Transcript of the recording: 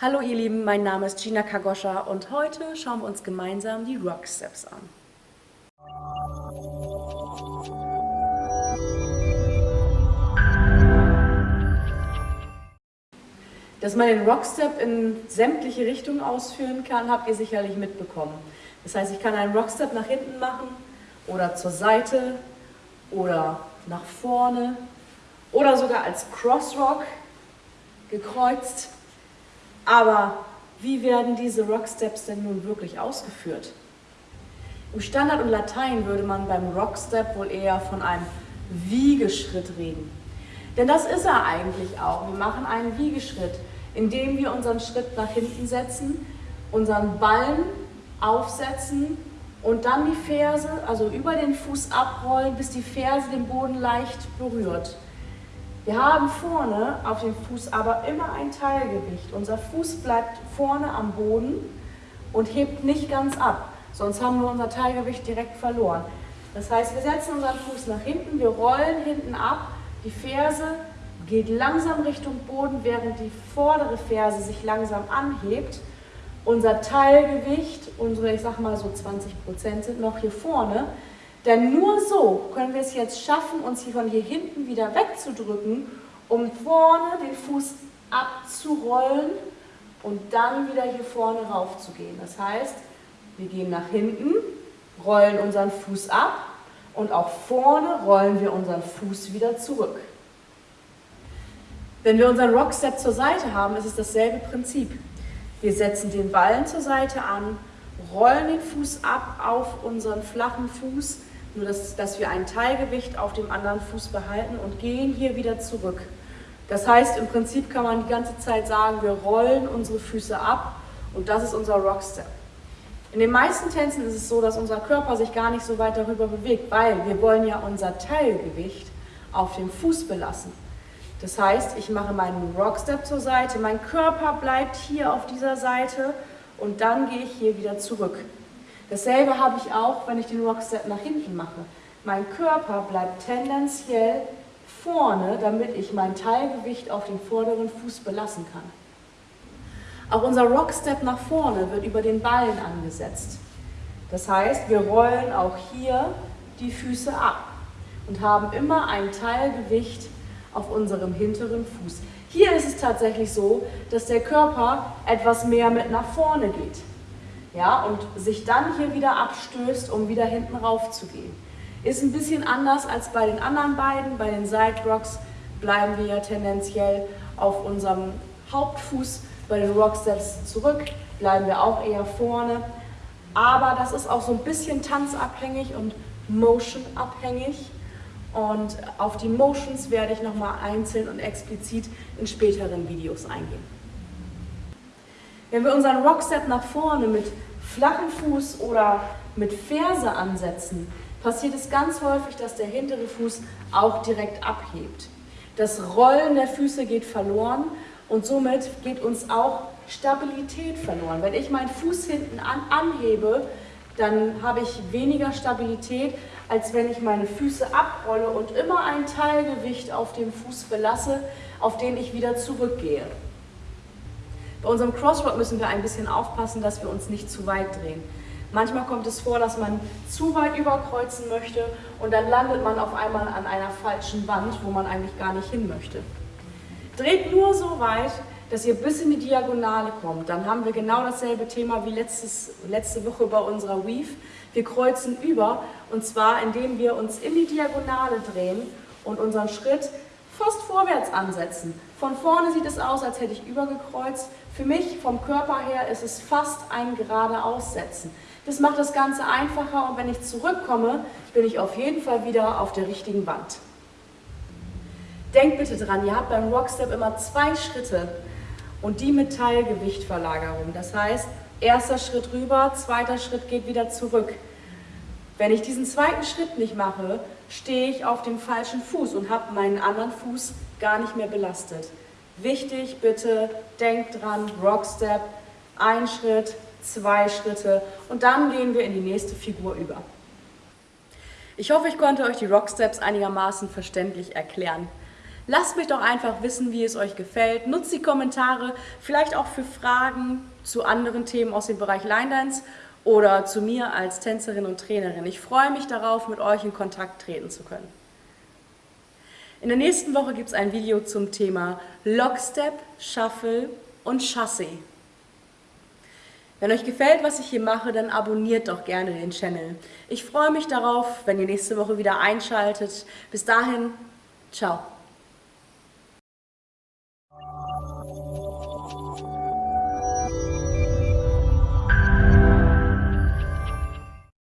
Hallo ihr Lieben, mein Name ist Gina Kagoscha und heute schauen wir uns gemeinsam die Rock Steps an. Dass man den Rockstep in sämtliche Richtungen ausführen kann, habt ihr sicherlich mitbekommen. Das heißt, ich kann einen Rockstep nach hinten machen oder zur Seite oder nach vorne oder sogar als Crossrock gekreuzt. Aber wie werden diese Rocksteps denn nun wirklich ausgeführt? Im Standard und Latein würde man beim Rockstep wohl eher von einem Wiegeschritt reden. Denn das ist er eigentlich auch. Wir machen einen Wiegeschritt, indem wir unseren Schritt nach hinten setzen, unseren Ballen aufsetzen und dann die Ferse, also über den Fuß abrollen, bis die Ferse den Boden leicht berührt. Wir haben vorne auf dem Fuß aber immer ein Teilgewicht. Unser Fuß bleibt vorne am Boden und hebt nicht ganz ab, sonst haben wir unser Teilgewicht direkt verloren. Das heißt, wir setzen unseren Fuß nach hinten, wir rollen hinten ab, die Ferse geht langsam Richtung Boden, während die vordere Ferse sich langsam anhebt. Unser Teilgewicht, unsere, ich sag mal so 20 Prozent sind noch hier vorne, denn nur so können wir es jetzt schaffen, uns hier von hier hinten wieder wegzudrücken, um vorne den Fuß abzurollen und dann wieder hier vorne rauf zu gehen. Das heißt, wir gehen nach hinten, rollen unseren Fuß ab und auch vorne rollen wir unseren Fuß wieder zurück. Wenn wir unseren Rockstep zur Seite haben, ist es dasselbe Prinzip. Wir setzen den Ballen zur Seite an, rollen den Fuß ab auf unseren flachen Fuß, nur dass, dass wir ein Teilgewicht auf dem anderen Fuß behalten und gehen hier wieder zurück. Das heißt, im Prinzip kann man die ganze Zeit sagen, wir rollen unsere Füße ab und das ist unser Rockstep. In den meisten Tänzen ist es so, dass unser Körper sich gar nicht so weit darüber bewegt, weil wir wollen ja unser Teilgewicht auf dem Fuß belassen. Das heißt, ich mache meinen Rockstep zur Seite, mein Körper bleibt hier auf dieser Seite und dann gehe ich hier wieder zurück. Dasselbe habe ich auch, wenn ich den Rockstep nach hinten mache. Mein Körper bleibt tendenziell vorne, damit ich mein Teilgewicht auf dem vorderen Fuß belassen kann. Auch unser Rockstep nach vorne wird über den Ballen angesetzt. Das heißt, wir rollen auch hier die Füße ab und haben immer ein Teilgewicht auf unserem hinteren Fuß. Hier ist es tatsächlich so, dass der Körper etwas mehr mit nach vorne geht ja, und sich dann hier wieder abstößt, um wieder hinten rauf zu gehen. Ist ein bisschen anders als bei den anderen beiden. Bei den Side Rocks bleiben wir ja tendenziell auf unserem Hauptfuß. Bei den Rocksteps zurück bleiben wir auch eher vorne. Aber das ist auch so ein bisschen tanzabhängig und motionabhängig. Und auf die Motions werde ich nochmal einzeln und explizit in späteren Videos eingehen. Wenn wir unseren Rockstep nach vorne mit flachem Fuß oder mit Ferse ansetzen, passiert es ganz häufig, dass der hintere Fuß auch direkt abhebt. Das Rollen der Füße geht verloren und somit geht uns auch Stabilität verloren. Wenn ich meinen Fuß hinten an, anhebe, dann habe ich weniger Stabilität, als wenn ich meine Füße abrolle und immer ein Teilgewicht auf dem Fuß belasse, auf den ich wieder zurückgehe. Bei unserem Crossroad müssen wir ein bisschen aufpassen, dass wir uns nicht zu weit drehen. Manchmal kommt es vor, dass man zu weit überkreuzen möchte und dann landet man auf einmal an einer falschen Wand, wo man eigentlich gar nicht hin möchte. Dreht nur so weit, dass ihr bis in die Diagonale kommt. Dann haben wir genau dasselbe Thema wie letztes, letzte Woche bei unserer Weave. Wir kreuzen über und zwar indem wir uns in die Diagonale drehen und unseren Schritt fast vorwärts ansetzen. Von vorne sieht es aus, als hätte ich übergekreuzt. Für mich vom Körper her ist es fast ein geradeaussetzen. Das macht das Ganze einfacher und wenn ich zurückkomme, bin ich auf jeden Fall wieder auf der richtigen Wand. Denkt bitte dran, ihr habt beim Rockstep immer zwei Schritte und die mit Teilgewichtverlagerung. Das heißt, erster Schritt rüber, zweiter Schritt geht wieder zurück. Wenn ich diesen zweiten Schritt nicht mache, stehe ich auf dem falschen Fuß und habe meinen anderen Fuß gar nicht mehr belastet. Wichtig, bitte, denkt dran, Rockstep, ein Schritt, zwei Schritte und dann gehen wir in die nächste Figur über. Ich hoffe, ich konnte euch die Rocksteps einigermaßen verständlich erklären. Lasst mich doch einfach wissen, wie es euch gefällt. Nutzt die Kommentare, vielleicht auch für Fragen zu anderen Themen aus dem Bereich Line Dance oder zu mir als Tänzerin und Trainerin. Ich freue mich darauf, mit euch in Kontakt treten zu können. In der nächsten Woche gibt es ein Video zum Thema Lockstep, Shuffle und Chassé. Wenn euch gefällt, was ich hier mache, dann abonniert doch gerne den Channel. Ich freue mich darauf, wenn ihr nächste Woche wieder einschaltet. Bis dahin, ciao.